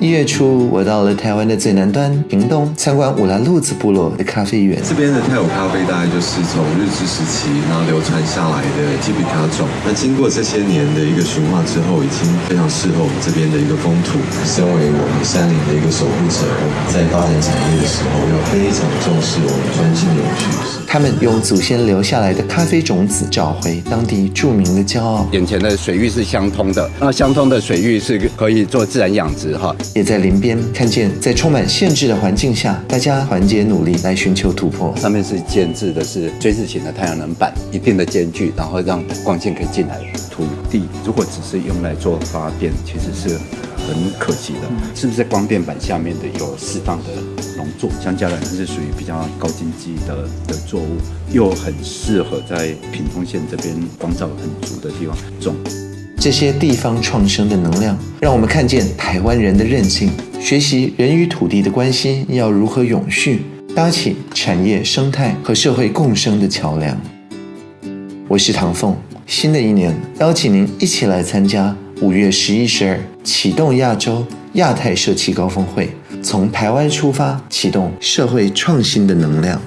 一月初，我到了台湾的最南端屏东，参观乌拉路子部落的咖啡园。这边的泰武咖啡大概就是从日治时期然后流传下来的基比卡种。那经过这些年的一个驯化之后，已经非常适合我们这边的一个风土。身为我们山林的一个守护者，我们在发展产业的时候，要非常重视我们专心永续。他们用祖先留下来的咖啡种子找回当地著名的骄傲。眼前的水域是相通的，那相通的水域是可以做自然养殖哈。也在林边看见，在充满限制的环境下，大家团结努力来寻求突破。上面是建制的是锥字形的太阳能板，一定的间距，然后让光线可以进来。土地如果只是用来做发电，其实是很可惜的。是不是在光电板下面的有适当的农作？香蕉兰它是属于比较高经济的的作物，又很适合在屏东县这边光照很足的地方种。这些地方创生的能量，让我们看见台湾人的韧性，学习人与土地的关系要如何永续，搭起产业生态和社会共生的桥梁。我是唐凤，新的一年邀请您一起来参加五月十一、十二启动亚洲亚太社企高峰会，从台湾出发，启动社会创新的能量。